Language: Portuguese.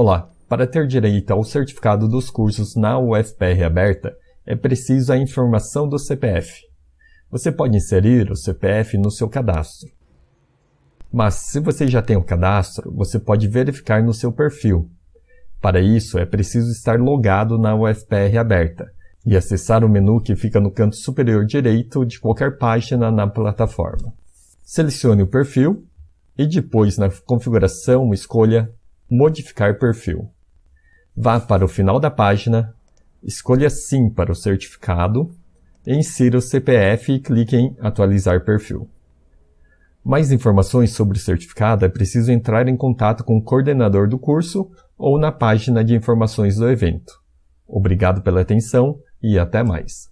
Olá! Para ter direito ao certificado dos cursos na UFPR aberta, é preciso a informação do CPF. Você pode inserir o CPF no seu cadastro. Mas se você já tem o cadastro, você pode verificar no seu perfil. Para isso, é preciso estar logado na UFPR aberta e acessar o menu que fica no canto superior direito de qualquer página na plataforma. Selecione o perfil e depois na configuração escolha Modificar perfil. Vá para o final da página, escolha Sim para o certificado, insira o CPF e clique em Atualizar perfil. Mais informações sobre o certificado é preciso entrar em contato com o coordenador do curso ou na página de informações do evento. Obrigado pela atenção e até mais.